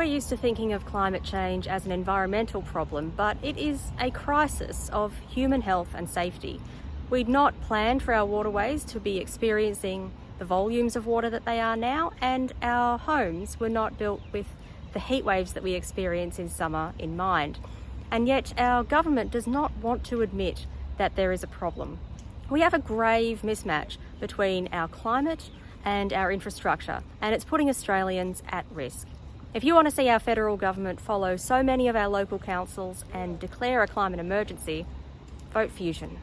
We're used to thinking of climate change as an environmental problem, but it is a crisis of human health and safety. We'd not planned for our waterways to be experiencing the volumes of water that they are now, and our homes were not built with the heat waves that we experience in summer in mind. And yet our government does not want to admit that there is a problem. We have a grave mismatch between our climate and our infrastructure, and it's putting Australians at risk. If you want to see our federal government follow so many of our local councils and declare a climate emergency, vote Fusion.